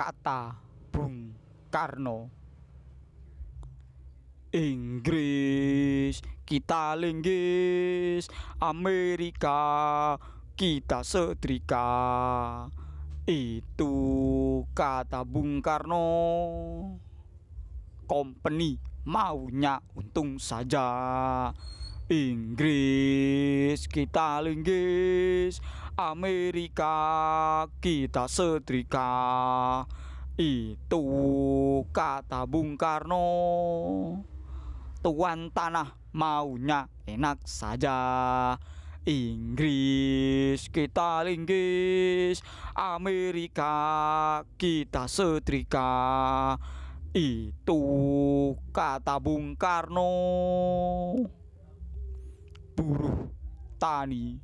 kata Bung Karno. Inggris kita linggis. Amerika kita setrika. Itu kata Bung Karno. Company maunya untung saja. Inggris kita linggis Amerika kita setrika. Itu kata Bung Karno. Tuan tanah maunya enak saja. Inggris kita linggis. Amerika kita setrika. Itu kata Bung Karno. Buruh tani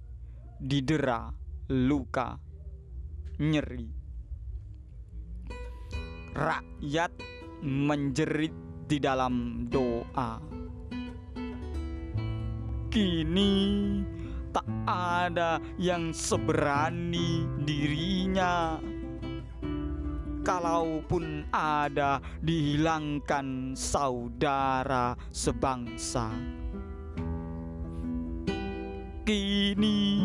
didera luka nyeri Rakyat menjerit di dalam doa. Kini tak ada yang seberani dirinya. Kalaupun ada, dihilangkan saudara sebangsa. Kini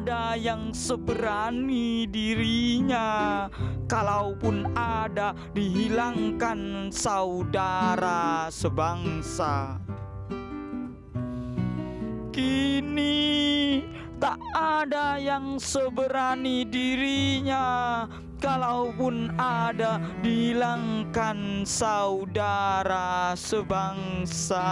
ada yang seberani dirinya. Kalaupun ada dihilangkan saudara sebangsa. Kini tak ada yang seberani dirinya. Kalaupun ada dihilangkan saudara sebangsa